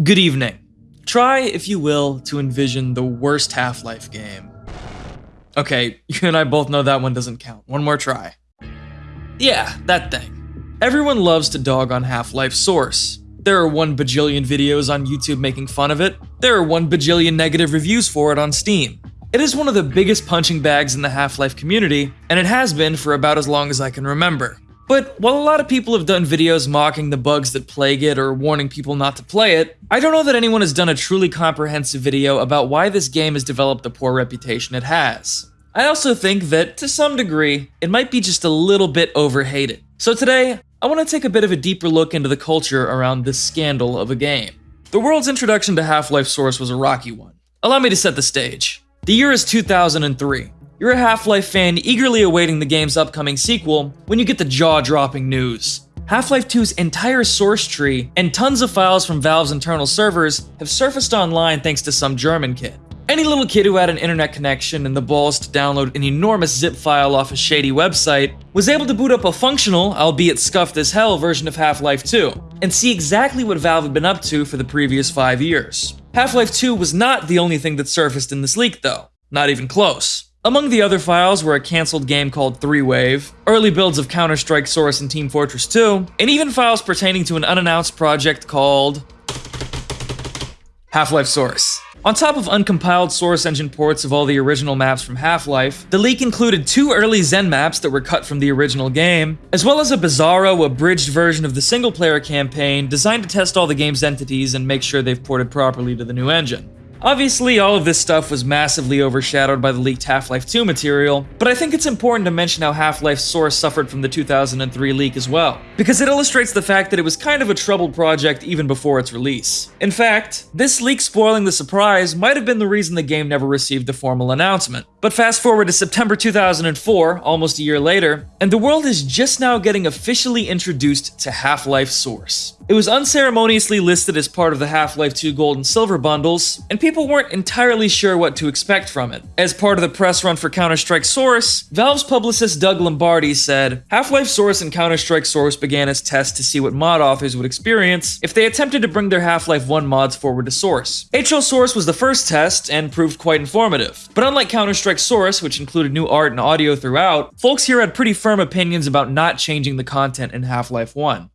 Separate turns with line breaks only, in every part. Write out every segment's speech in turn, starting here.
Good evening. Try, if you will, to envision the worst Half Life game. Okay, you and I both know that one doesn't count. One more try. Yeah, that thing. Everyone loves to dog on Half Life Source. There are one bajillion videos on YouTube making fun of it. There are one bajillion negative reviews for it on Steam. It is one of the biggest punching bags in the Half Life community, and it has been for about as long as I can remember. But while a lot of people have done videos mocking the bugs that plague it or warning people not to play it, I don't know that anyone has done a truly comprehensive video about why this game has developed the poor reputation it has. I also think that, to some degree, it might be just a little bit overhated. So today, I want to take a bit of a deeper look into the culture around this scandal of a game. The world's introduction to Half-Life Source was a rocky one. Allow me to set the stage. The year is 2003. You're a Half-Life fan eagerly awaiting the game's upcoming sequel when you get the jaw-dropping news. Half-Life 2's entire source tree and tons of files from Valve's internal servers have surfaced online thanks to some German kid. Any little kid who had an internet connection and the balls to download an enormous zip file off a shady website was able to boot up a functional, albeit scuffed as hell, version of Half-Life 2, and see exactly what Valve had been up to for the previous five years. Half-Life 2 was not the only thing that surfaced in this leak though, not even close. Among the other files were a cancelled game called Three Wave, early builds of Counter-Strike Source and Team Fortress 2, and even files pertaining to an unannounced project called Half-Life Source. On top of uncompiled Source engine ports of all the original maps from Half-Life, the leak included two early Xen maps that were cut from the original game, as well as a bizarro, abridged version of the single-player campaign designed to test all the game's entities and make sure they've ported properly to the new engine. Obviously, all of this stuff was massively overshadowed by the leaked Half-Life 2 material, but I think it's important to mention how Half-Life Source suffered from the 2003 leak as well, because it illustrates the fact that it was kind of a troubled project even before its release. In fact, this leak spoiling the surprise might have been the reason the game never received a formal announcement. But fast forward to September 2004, almost a year later, and the world is just now getting officially introduced to Half-Life Source. It was unceremoniously listed as part of the Half-Life 2 Gold and Silver bundles, and people weren't entirely sure what to expect from it. As part of the press run for Counter-Strike Source, Valve's publicist Doug Lombardi said, Half-Life Source and Counter-Strike Source began as tests to see what mod authors would experience if they attempted to bring their Half-Life 1 mods forward to Source. HL Source was the first test and proved quite informative, but unlike Counter-Strike Source, which included new art and audio throughout, folks here had pretty firm opinions about not changing the content in Half-Life 1.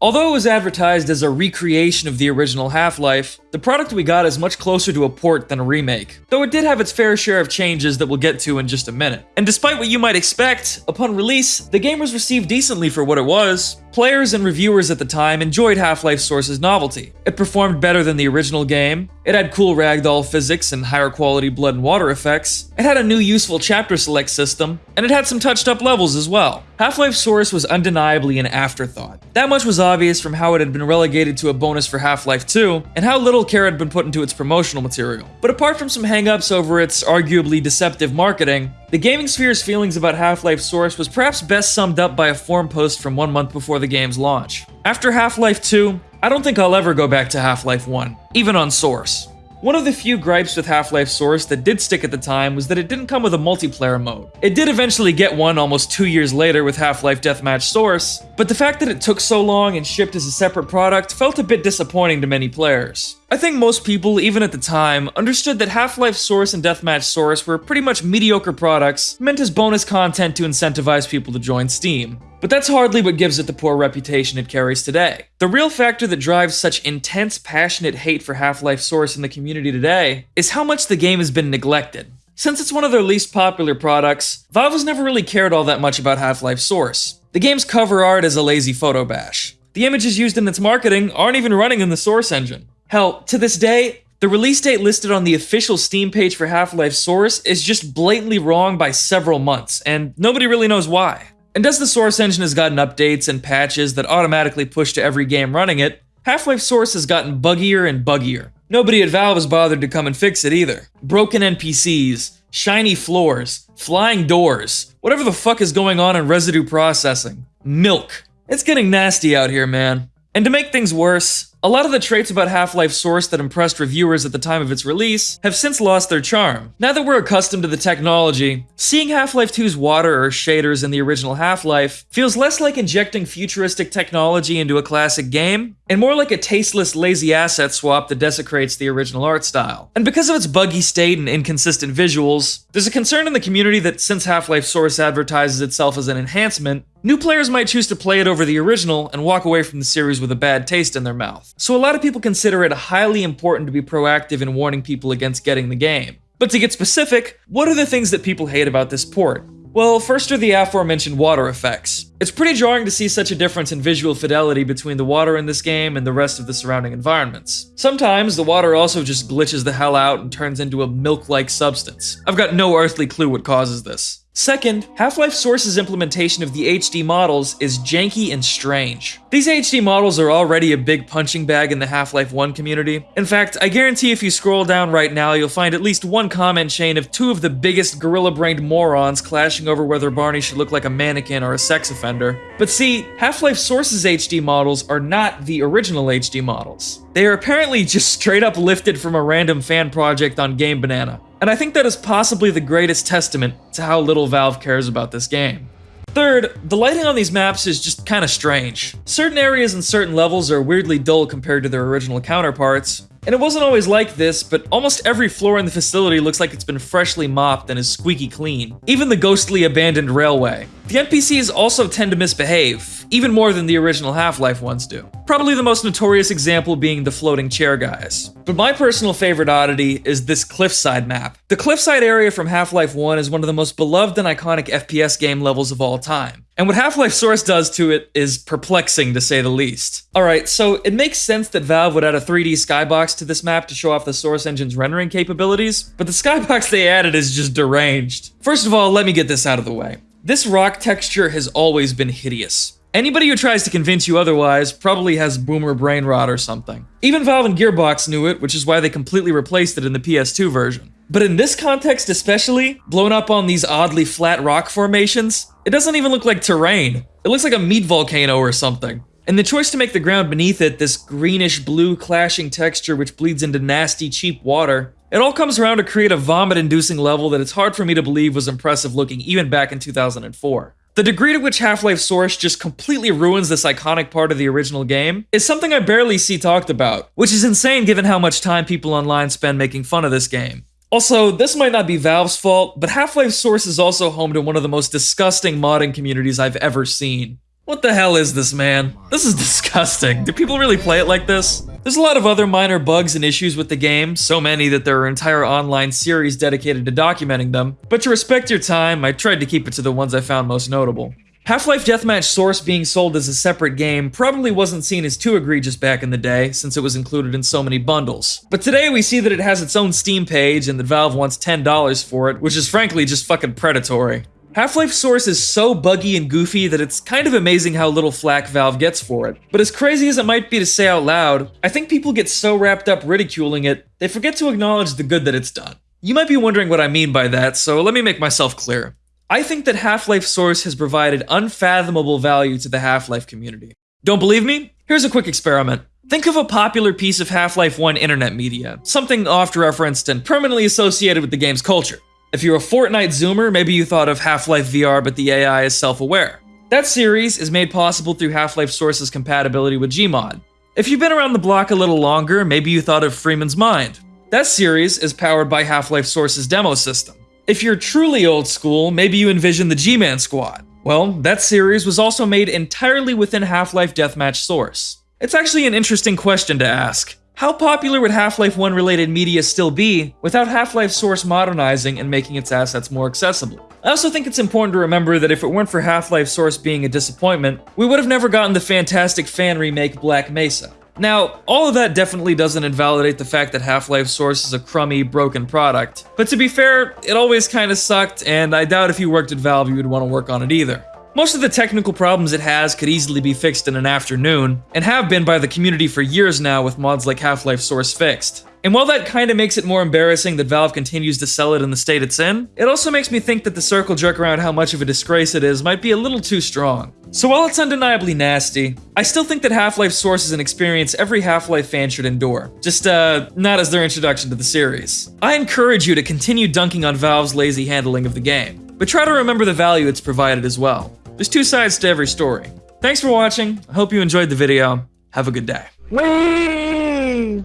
Although it was advertised as a recreation of the original Half-Life, the product we got is much closer to a port than a remake, though it did have its fair share of changes that we'll get to in just a minute. And despite what you might expect, upon release, the game was received decently for what it was. Players and reviewers at the time enjoyed Half-Life Source's novelty. It performed better than the original game, it had cool ragdoll physics and higher quality blood and water effects, it had a new useful chapter select system, and it had some touched up levels as well. Half-Life Source was undeniably an afterthought. That much was obvious from how it had been relegated to a bonus for Half-Life 2, and how little care had been put into its promotional material. But apart from some hangups over its arguably deceptive marketing, the gaming sphere's feelings about Half-Life Source was perhaps best summed up by a forum post from one month before the game's launch. After Half-Life 2, I don't think I'll ever go back to Half-Life 1, even on Source. One of the few gripes with Half-Life Source that did stick at the time was that it didn't come with a multiplayer mode. It did eventually get one almost two years later with Half-Life Deathmatch Source, but the fact that it took so long and shipped as a separate product felt a bit disappointing to many players. I think most people, even at the time, understood that Half-Life Source and Deathmatch Source were pretty much mediocre products meant as bonus content to incentivize people to join Steam. But that's hardly what gives it the poor reputation it carries today. The real factor that drives such intense, passionate hate for Half-Life Source in the community today is how much the game has been neglected. Since it's one of their least popular products, Valve has never really cared all that much about Half-Life Source. The game's cover art is a lazy photo bash. The images used in its marketing aren't even running in the Source engine. Hell, to this day, the release date listed on the official Steam page for Half-Life Source is just blatantly wrong by several months, and nobody really knows why. And as the Source engine has gotten updates and patches that automatically push to every game running it, Half-Life Source has gotten buggier and buggier. Nobody at Valve has bothered to come and fix it either. Broken NPCs, shiny floors, flying doors, whatever the fuck is going on in residue processing. Milk. It's getting nasty out here, man. And to make things worse, a lot of the traits about Half-Life Source that impressed reviewers at the time of its release have since lost their charm. Now that we're accustomed to the technology, seeing Half-Life 2's water or shaders in the original Half-Life feels less like injecting futuristic technology into a classic game and more like a tasteless, lazy asset swap that desecrates the original art style. And because of its buggy state and inconsistent visuals, there's a concern in the community that since Half-Life Source advertises itself as an enhancement, New players might choose to play it over the original and walk away from the series with a bad taste in their mouth. So a lot of people consider it highly important to be proactive in warning people against getting the game. But to get specific, what are the things that people hate about this port? Well, first are the aforementioned water effects. It's pretty jarring to see such a difference in visual fidelity between the water in this game and the rest of the surrounding environments. Sometimes the water also just glitches the hell out and turns into a milk-like substance. I've got no earthly clue what causes this. Second, Half-Life Source's implementation of the HD models is janky and strange. These HD models are already a big punching bag in the Half-Life 1 community. In fact, I guarantee if you scroll down right now, you'll find at least one comment chain of two of the biggest gorilla-brained morons clashing over whether Barney should look like a mannequin or a sex offender. But see, Half-Life Source's HD models are not the original HD models. They are apparently just straight up lifted from a random fan project on Game Banana and I think that is possibly the greatest testament to how little Valve cares about this game. Third, the lighting on these maps is just kinda strange. Certain areas and certain levels are weirdly dull compared to their original counterparts, and it wasn't always like this, but almost every floor in the facility looks like it's been freshly mopped and is squeaky clean. Even the ghostly abandoned railway. The NPCs also tend to misbehave, even more than the original Half-Life ones do. Probably the most notorious example being the floating chair guys. But my personal favorite oddity is this cliffside map. The cliffside area from Half-Life 1 is one of the most beloved and iconic FPS game levels of all time. And what Half-Life Source does to it is perplexing to say the least. Alright, so it makes sense that Valve would add a 3D skybox to this map to show off the Source engine's rendering capabilities, but the skybox they added is just deranged. First of all, let me get this out of the way. This rock texture has always been hideous. Anybody who tries to convince you otherwise probably has boomer brain rot or something. Even Valve and Gearbox knew it, which is why they completely replaced it in the PS2 version. But in this context especially, blown up on these oddly flat rock formations, it doesn't even look like terrain. It looks like a meat volcano or something. And the choice to make the ground beneath it this greenish blue clashing texture which bleeds into nasty cheap water it all comes around to create a vomit-inducing level that it's hard for me to believe was impressive looking even back in 2004. The degree to which Half-Life Source just completely ruins this iconic part of the original game is something I barely see talked about, which is insane given how much time people online spend making fun of this game. Also, this might not be Valve's fault, but Half-Life Source is also home to one of the most disgusting modding communities I've ever seen. What the hell is this, man? This is disgusting. Do people really play it like this? There's a lot of other minor bugs and issues with the game, so many that there are entire online series dedicated to documenting them, but to respect your time, I tried to keep it to the ones I found most notable. Half-Life Deathmatch Source being sold as a separate game probably wasn't seen as too egregious back in the day, since it was included in so many bundles. But today we see that it has its own Steam page and that Valve wants $10 for it, which is frankly just fucking predatory. Half-Life Source is so buggy and goofy that it's kind of amazing how little flack Valve gets for it. But as crazy as it might be to say out loud, I think people get so wrapped up ridiculing it, they forget to acknowledge the good that it's done. You might be wondering what I mean by that, so let me make myself clear. I think that Half-Life Source has provided unfathomable value to the Half-Life community. Don't believe me? Here's a quick experiment. Think of a popular piece of Half-Life 1 internet media, something oft-referenced and permanently associated with the game's culture. If you're a Fortnite zoomer, maybe you thought of Half-Life VR, but the AI is self-aware. That series is made possible through Half-Life Source's compatibility with Gmod. If you've been around the block a little longer, maybe you thought of Freeman's Mind. That series is powered by Half-Life Source's demo system. If you're truly old school, maybe you envision the G-Man Squad. Well, that series was also made entirely within Half-Life Deathmatch Source. It's actually an interesting question to ask. How popular would Half-Life 1 related media still be without Half-Life Source modernizing and making its assets more accessible? I also think it's important to remember that if it weren't for Half-Life Source being a disappointment, we would have never gotten the fantastic fan remake Black Mesa. Now, all of that definitely doesn't invalidate the fact that Half-Life Source is a crummy, broken product. But to be fair, it always kinda sucked, and I doubt if you worked at Valve you would want to work on it either. Most of the technical problems it has could easily be fixed in an afternoon, and have been by the community for years now with mods like Half-Life Source fixed. And while that kinda makes it more embarrassing that Valve continues to sell it in the state it's in, it also makes me think that the circle jerk around how much of a disgrace it is might be a little too strong. So while it's undeniably nasty, I still think that Half-Life Source is an experience every Half-Life fan should endure. Just, uh, not as their introduction to the series. I encourage you to continue dunking on Valve's lazy handling of the game, but try to remember the value it's provided as well. There's two sides to every story. Thanks for watching. I hope you enjoyed the video. Have a good day.
Whee!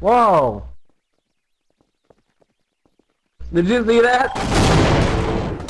Whoa. Did you see that?